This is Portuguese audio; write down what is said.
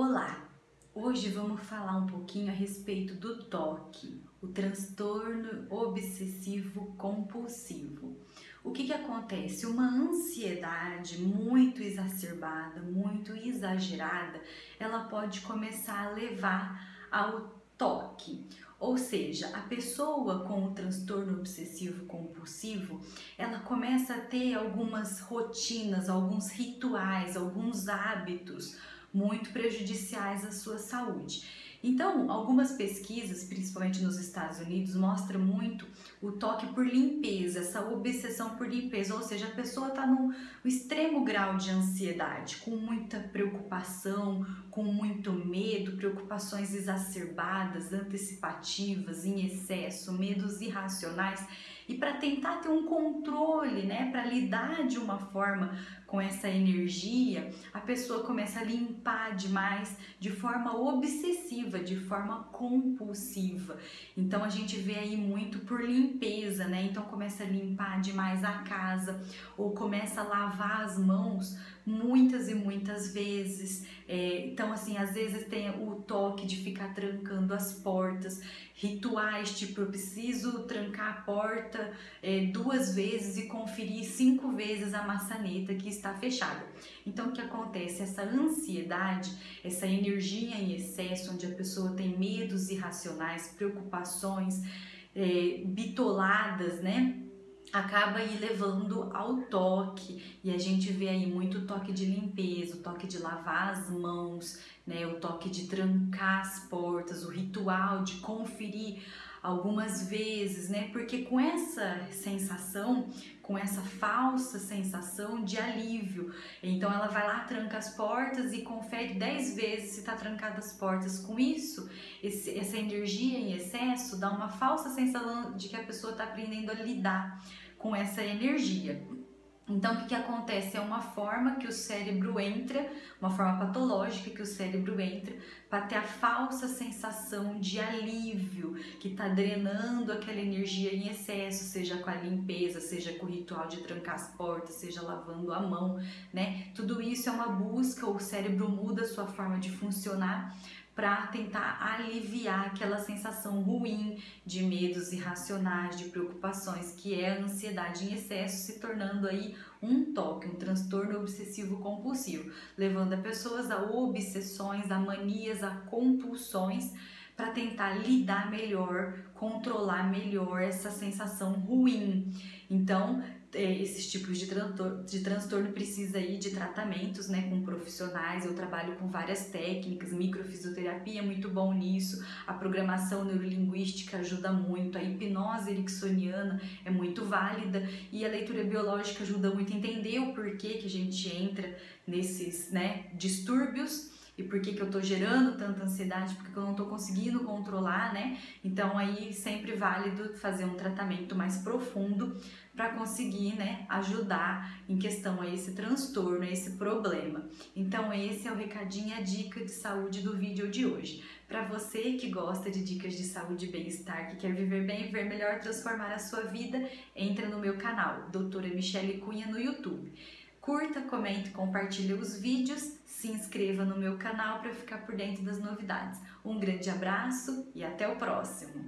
Olá! Hoje vamos falar um pouquinho a respeito do TOC, o transtorno obsessivo compulsivo. O que que acontece? Uma ansiedade muito exacerbada, muito exagerada, ela pode começar a levar ao toque. Ou seja, a pessoa com o transtorno obsessivo compulsivo, ela começa a ter algumas rotinas, alguns rituais, alguns hábitos muito prejudiciais à sua saúde. Então, algumas pesquisas, principalmente nos Estados Unidos, mostram muito o toque por limpeza, essa obsessão por limpeza, ou seja, a pessoa está no extremo grau de ansiedade, com muita preocupação, com muito medo, preocupações exacerbadas, antecipativas, em excesso, medos irracionais e para tentar ter um controle, né, para lidar de uma forma com essa energia, a pessoa começa a limpar demais de forma obsessiva, de forma compulsiva. Então a gente vê aí muito por limpeza, né? Então começa a limpar demais a casa ou começa a lavar as mãos muitas e muitas vezes. É, então, assim, às vezes tem o toque de ficar trancando as portas, rituais, tipo, eu preciso trancar a porta é, duas vezes e conferir cinco vezes a maçaneta que está fechada. Então, o que acontece? Essa ansiedade, essa energia em excesso, onde a pessoa tem medos irracionais, preocupações é, bitoladas, né? acaba aí levando ao toque e a gente vê aí muito toque de limpeza, o toque de lavar as mãos, né, o toque de trancar as portas, o ritual de conferir algumas vezes, né? Porque com essa sensação, com essa falsa sensação de alívio, então ela vai lá, tranca as portas e confere 10 vezes se tá trancada as portas. Com isso, esse, essa energia em excesso dá uma falsa sensação de que a pessoa tá aprendendo a lidar com essa energia. Então, o que, que acontece? É uma forma que o cérebro entra, uma forma patológica que o cérebro entra para ter a falsa sensação de alívio, que está drenando aquela energia em excesso, seja com a limpeza, seja com o ritual de trancar as portas, seja lavando a mão, né? Tudo isso é uma busca, o cérebro muda a sua forma de funcionar para tentar aliviar aquela sensação ruim de medos irracionais, de preocupações, que é a ansiedade em excesso, se tornando aí um toque, um transtorno obsessivo compulsivo, levando a pessoas a obsessões, a manias, a compulsões para tentar lidar melhor, controlar melhor essa sensação ruim. Então, esses tipos de, transtorno, de transtorno precisa aí de tratamentos, né, com profissionais. Eu trabalho com várias técnicas, microfisioterapia é muito bom nisso, a programação neurolinguística ajuda muito, a hipnose ericksoniana é muito válida. E a leitura biológica ajuda muito a entender o porquê que a gente entra nesses, né, distúrbios e por que, que eu tô gerando tanta ansiedade, porque eu não tô conseguindo controlar, né? Então aí sempre válido fazer um tratamento mais profundo para conseguir, né, ajudar em questão a esse transtorno, a esse problema. Então esse é o recadinho, a dica de saúde do vídeo de hoje. Para você que gosta de dicas de saúde e bem-estar, que quer viver bem, ver melhor, transformar a sua vida, entra no meu canal, Doutora Michele Cunha no YouTube. Curta, comente, compartilhe os vídeos, se inscreva no meu canal para ficar por dentro das novidades. Um grande abraço e até o próximo!